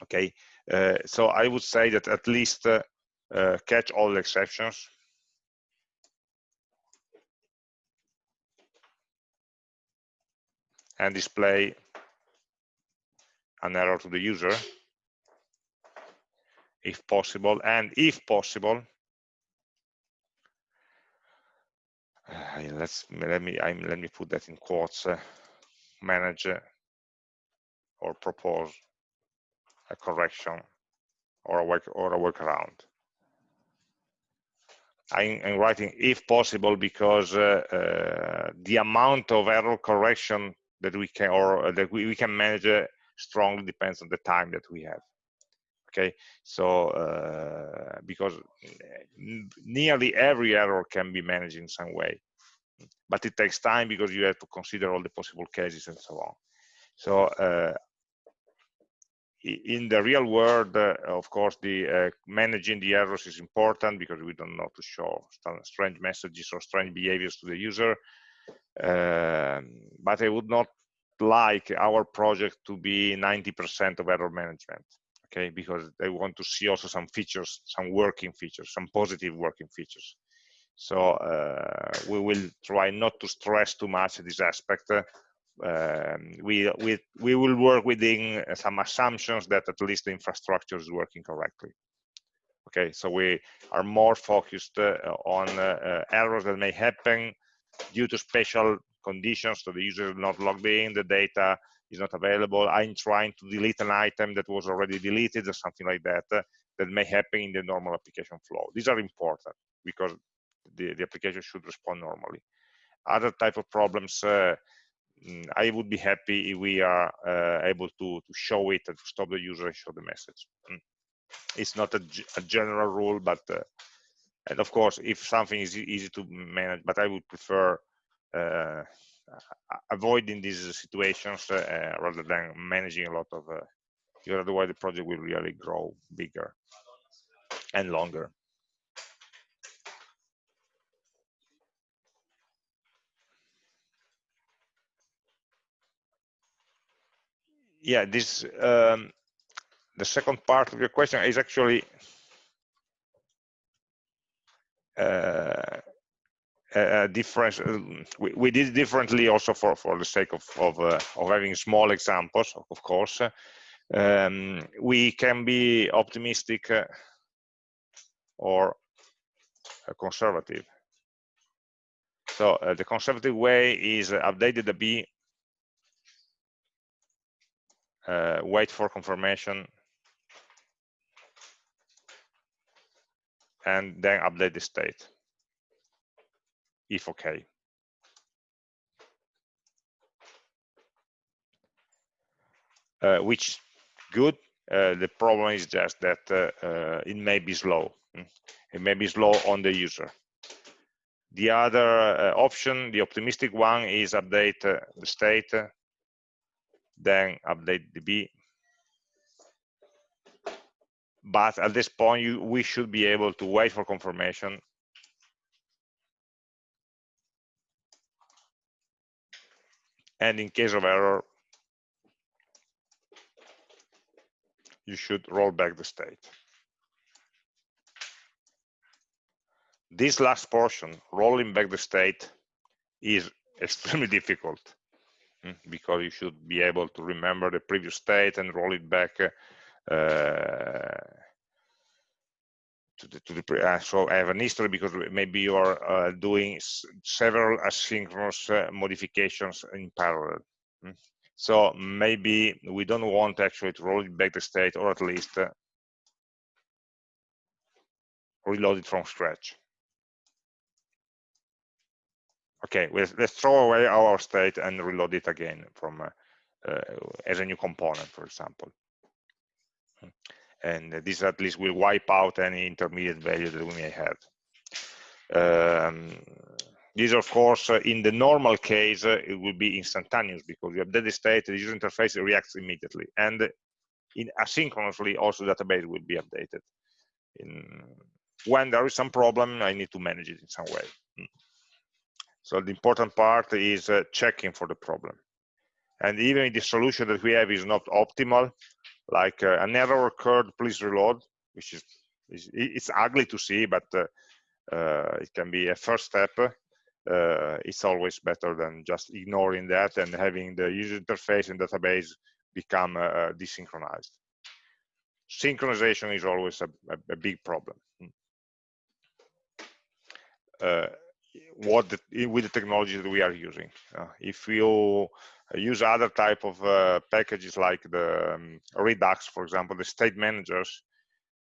okay uh, so i would say that at least uh, uh catch all the exceptions. And display an error to the user if possible. And if possible uh, let's let me I'm, let me put that in quotes uh, manage uh, or propose a correction or a work or a workaround I'm, I'm, writing if possible because uh, uh, the amount of error correction that we can or that we, we can manage uh, strongly depends on the time that we have. Okay? So uh, because nearly every error can be managed in some way. But it takes time because you have to consider all the possible cases and so on. So uh, in the real world uh, of course the uh, managing the errors is important because we don't know to show strange messages or strange behaviors to the user. Um, but i would not like our project to be 90% of error management okay? Because they want to see also some features some working features some positive working features. So uh, we will try not to stress too much this aspect um, we, we, we will work within some assumptions that at least the infrastructure is working correctly. Okay, so we are more focused uh, on uh, uh, errors that may happen due to special conditions, so the user is not logged in, the data is not available, I'm trying to delete an item that was already deleted or something like that, uh, that may happen in the normal application flow. These are important because the, the application should respond normally. Other type of problems, uh, I would be happy if we are uh, able to, to show it and to stop the user and show the message. Mm. It's not a, a general rule, but uh, and of course, if something is easy to manage, but I would prefer uh, avoiding these situations uh, rather than managing a lot of uh, because otherwise the project will really grow bigger and longer. Yeah, this um, the second part of your question is actually uh, a difference. Um, we, we, did differently also for for the sake of of, uh, of having small examples, of course. Um, we can be optimistic uh, or uh, conservative. So uh, the conservative way is update the DB, uh, wait for confirmation, and then update the state if okay. Uh, which good. Uh, the problem is just that uh, uh, it may be slow. Hmm. It may be slow on the user. The other uh, option, the optimistic one, is update uh, the state then update db but at this point you, we should be able to wait for confirmation. And in case of error you should roll back the state. This last portion rolling back the state is extremely difficult because you should be able to remember the previous state and roll it back uh, to the, to the uh, so I have an history because maybe you are uh, doing several asynchronous uh, modifications in parallel. Hmm. So maybe we don't want actually to roll it back the state or at least uh, reload it from scratch. Okay, let's, throw away our state and reload it again from uh, uh, as a new component, for example. Hmm and this at least will wipe out any intermediate value that we may have. Um, this, of course, uh, in the normal case, uh, it will be instantaneous because you update the state, the user interface reacts immediately. And in asynchronously, also the database will be updated. In, when there is some problem, I need to manage it in some way. Hmm. So the important part is uh, checking for the problem. And even if the solution that we have is not optimal, like uh, an error occurred, please reload, which is, is it's ugly to see, but uh, uh, it can be a first step. Uh, it's always better than just ignoring that and having the user interface and database become uh, desynchronized. Synchronization is always a, a, a big problem. Uh, what the, with the technology that we are using. Uh, if you use other type of uh, packages like the um, Redux, for example, the state managers,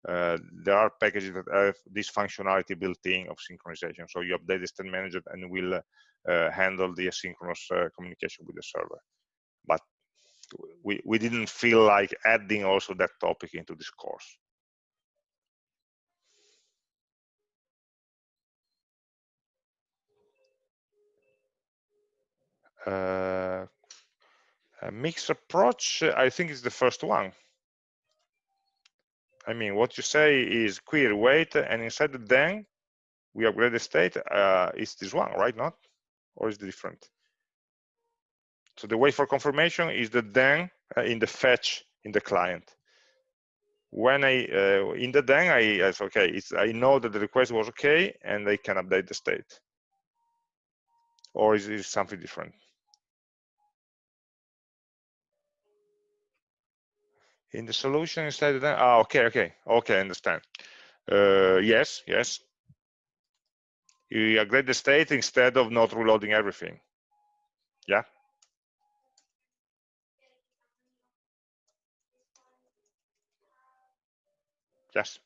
uh, there are packages that have this functionality built in of synchronization. So you update the state manager and will uh, handle the asynchronous uh, communication with the server. But we, we didn't feel like adding also that topic into this course. Uh, a mixed approach, I think is the first one. I mean, what you say is query wait, and inside the then we upgrade the state. Uh, is this one, right? Not, or is it different? So the wait for confirmation is the then uh, in the fetch in the client. When I uh, in the then I say okay, it's I know that the request was okay, and I can update the state. Or is it something different? In the solution instead of that ah, okay okay okay I understand. Uh, yes yes. You upgrade the state instead of not reloading everything. Yeah. Yes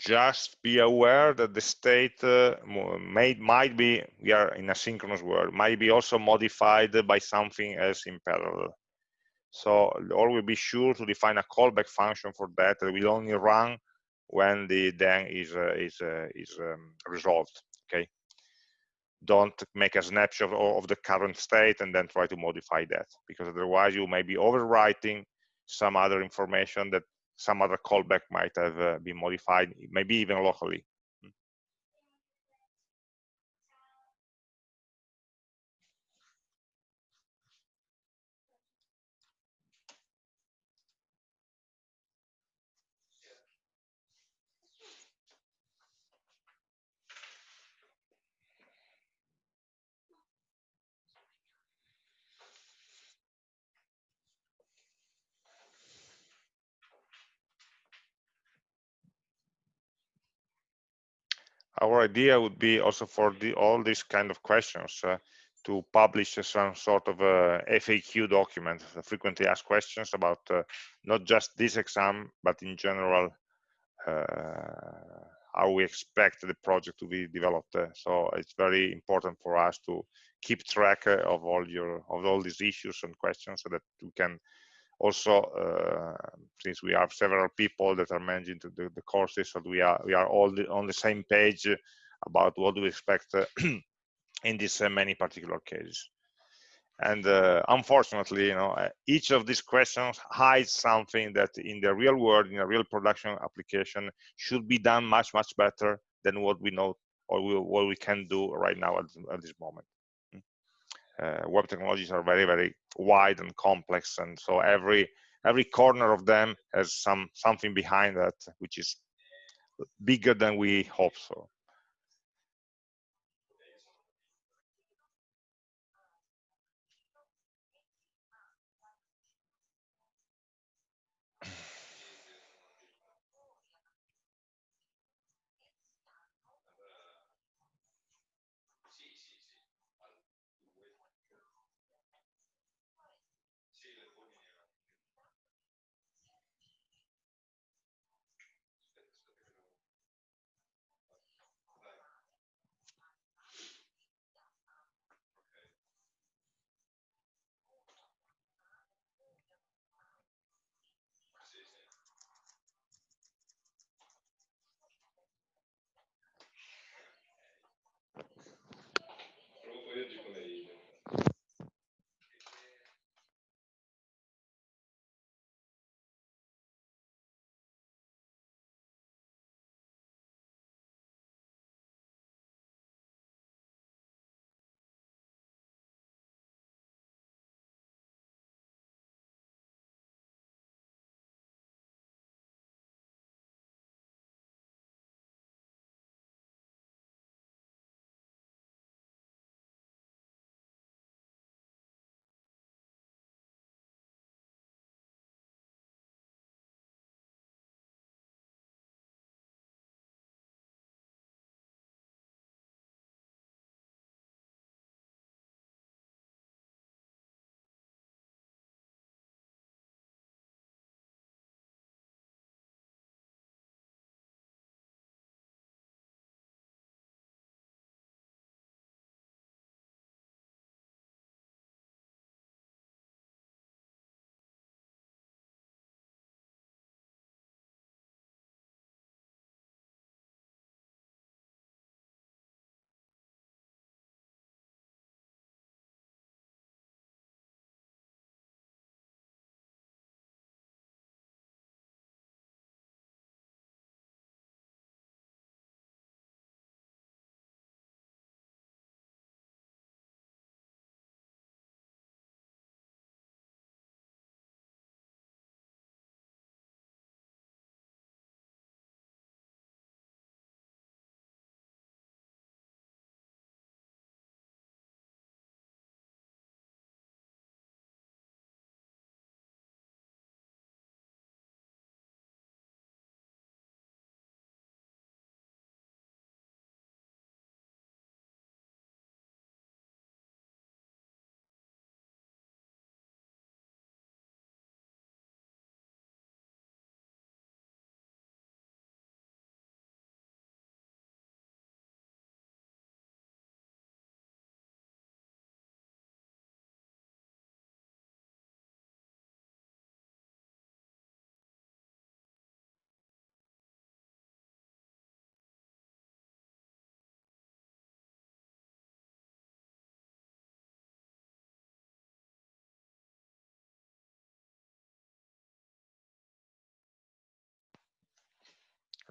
just be aware that the state uh, may, might be, we are in a synchronous world, might be also modified by something else in parallel. So always be sure to define a callback function for that that will only run when the then is uh, is uh, is um, resolved. Okay. Don't make a snapshot of the current state and then try to modify that because otherwise you may be overwriting some other information that some other callback might have uh, been modified, maybe even locally. Our idea would be also for the, all these kind of questions uh, to publish some sort of a FAQ document, frequently asked questions about uh, not just this exam, but in general, uh, how we expect the project to be developed. Uh, so it's very important for us to keep track uh, of all your of all these issues and questions so that we can also uh, since we have several people that are managing the, the courses so we are we are all the, on the same page about what we expect uh, in these many particular cases. And uh, unfortunately you know uh, each of these questions hides something that in the real world in a real production application should be done much much better than what we know or we, what we can do right now at, at this moment. uh, Uh, web technologies are very very wide and complex and so every every corner of them has some something behind that which is bigger than we hope so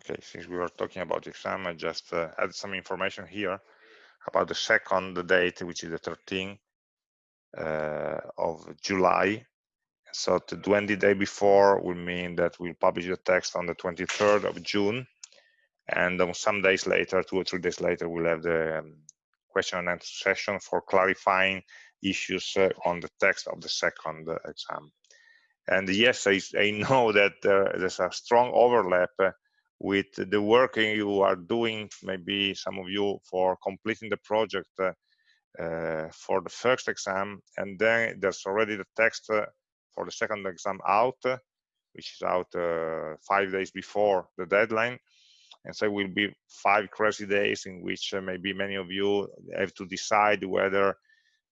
Okay, since we were talking about the exam, I just uh, add some information here about the second date, which is the 13th uh, of July. So the 20 day before will mean that we'll publish the text on the 23rd of June. And some days later, two or three days later, we'll have the um, question and answer session for clarifying issues uh, on the text of the second exam. And yes, I, I know that uh, there's a strong overlap uh, with the work you are doing, maybe some of you for completing the project uh, uh, for the first exam, and then there's already the text uh, for the second exam out, which is out uh, five days before the deadline. And so it will be five crazy days in which uh, maybe many of you have to decide whether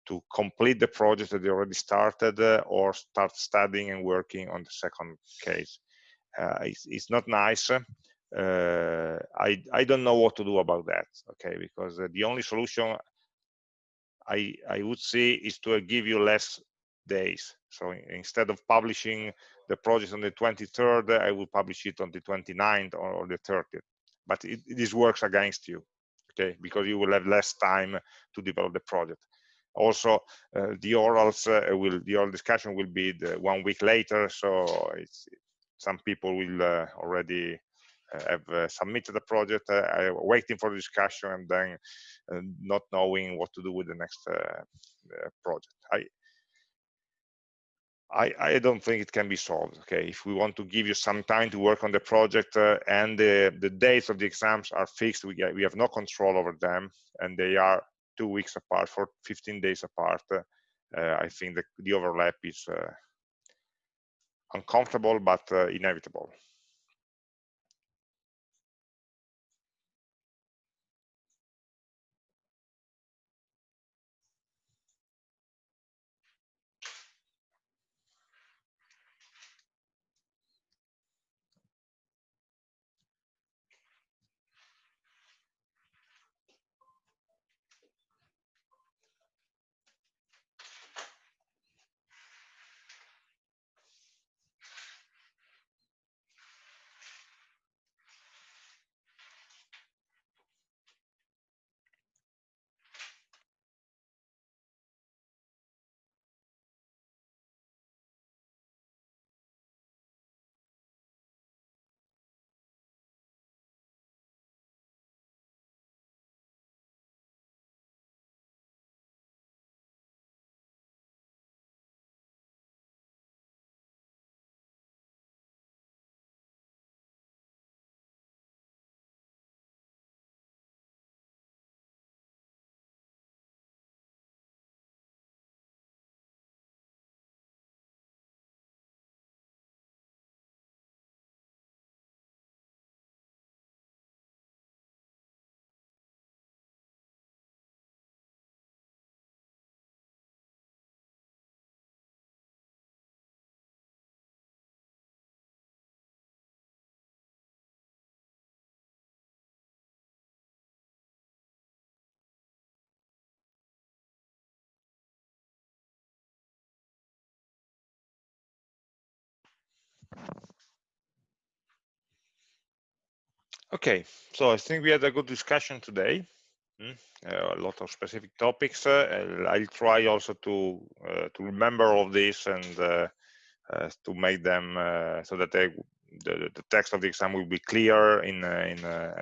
to complete the project that you already started uh, or start studying and working on the second case. It's, it's, not nice uh, I, I don't know what to do about that, okay, because uh, the only solution I, I would see is to give you less days. So instead of publishing the project on the 23rd, I will publish it on the 29th or, the 30th. But it, this works against you, okay? Because you will have less time to develop the project. Also, uh, the orals uh, will the oral discussion will be one week later, so some people will uh, already have uh, submitted the project, uh, waiting for the discussion, and then not knowing what to do with the next project. I I, I, don't think it can be solved. Okay, if we want to give you some time to work on the project uh, and the, the dates of the exams are fixed, we, get, we have no control over them, and they are two weeks apart for 15 days apart. Uh, I think the, the overlap is uh, uncomfortable but inevitable. Okay, so I think we had a good discussion today. Mm, uh, a lot of specific topics. Uh, I'll try also to uh, to remember all this and uh, uh, to make them uh, so that they, the, the text of the exam will be clear in in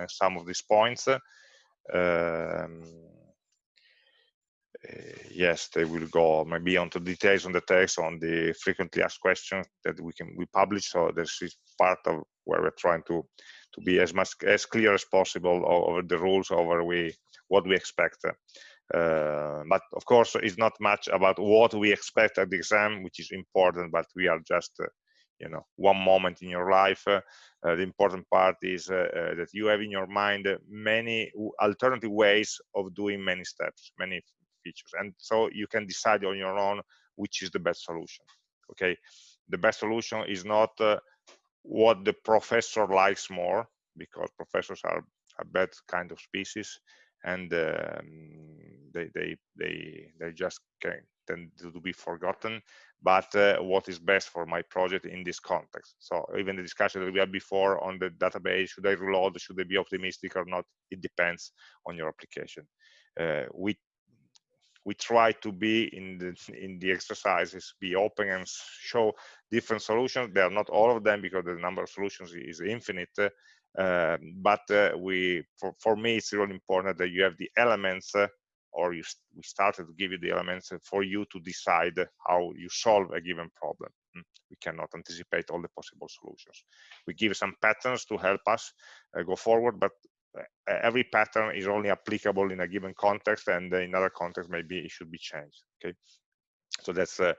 some of these points. Um, yes, they will go maybe onto details on the text on the frequently asked questions that we can we publish. So this is part of where we're trying to to be as much as clear as possible over the rules over we what we expect. Uh, but of course it's not much about what we expect at the exam which is important but we are just uh, you know one moment in your life. Uh, uh the important part is uh, uh, that you have in your mind many alternative ways of doing many steps many features. And so you can decide on your own which is the best solution okay? The best solution is not what the professor likes more because professors are a bad kind of species and um, they they they they just can tend to be forgotten. But uh, what is best for my project in this context? So even the discussion that we had before on the database should i reload should they be optimistic or not it depends on your application. Uh, we we try to be in the in the exercises be open and show different solutions. They are not all of them because the number of solutions is infinite uh, but uh, we for, for me it's really important that you have the elements uh, or you we started to give you the elements for you to decide how you solve a given problem. Hmm. we cannot anticipate all the possible solutions. We give some patterns to help us uh, go forward but uh, every pattern is only applicable in a given context and in other context maybe it should be changed okay? So that's uh,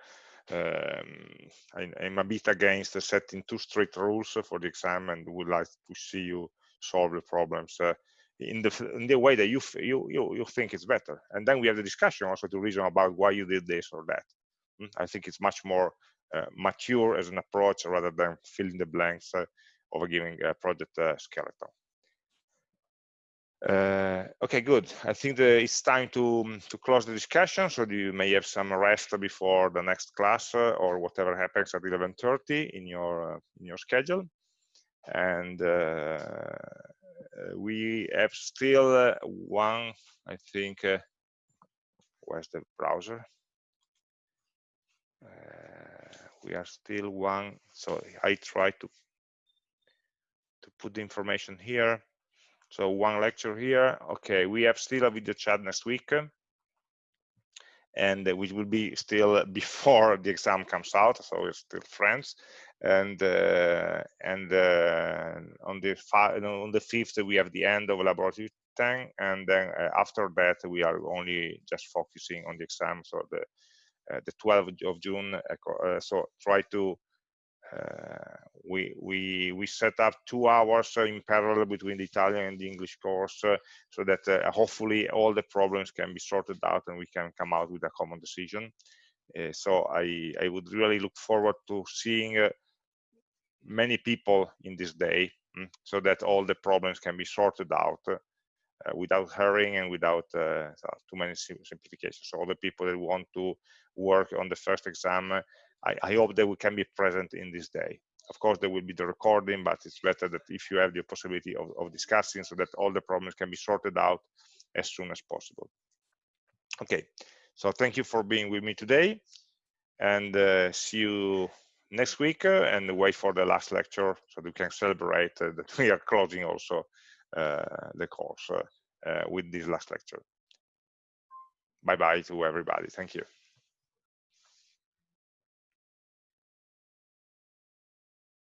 um, I, am a bit against setting too strict rules for the exam and would like to see you solve the problems uh, in the in the way that you you you, you think it's better. And then we have the discussion also to reason about why you did this or that. Hmm, i think it's much more uh, mature as an approach rather than filling the blanks uh, of a given uh, project uh, skeleton Uh, okay, good. I think it's time to to close the discussion, so you may have some rest before the next class uh, or whatever happens at 11:30 in your uh, in your schedule. And uh, we have still uh, one, I think. Uh, where's the browser? we are still one. So I try to to put the information here so one lecture here. Okay, we have still a video chat next week, and which will be still before the exam comes out. So we're still friends. And uh, and uh, on the on the fifth we have the end of laboratory 10, and then uh, after that we are only just focusing on the exam. So the uh, the 12th of June. Uh, so try to uh, we we we set up two hours in parallel between the Italian and the English course, uh, so that uh, hopefully all the problems can be sorted out and we can come out with a common decision. so I I would really look forward to seeing many people in this day, mm, so that all the problems can be sorted out. Uh, without hurrying and without uh, too many simplifications. So all the people that want to work on the first exam I, I hope that we can be present in this day. Of course, there will be the recording, but it's better that if you have the possibility of, of discussing so that all the problems can be sorted out as soon as possible. Okay, so thank you for being with me today and uh, see you next week uh, and wait for the last lecture so we can celebrate uh, that we are closing also uh, the course uh, uh, with this last lecture. Bye-bye to everybody. Thank you.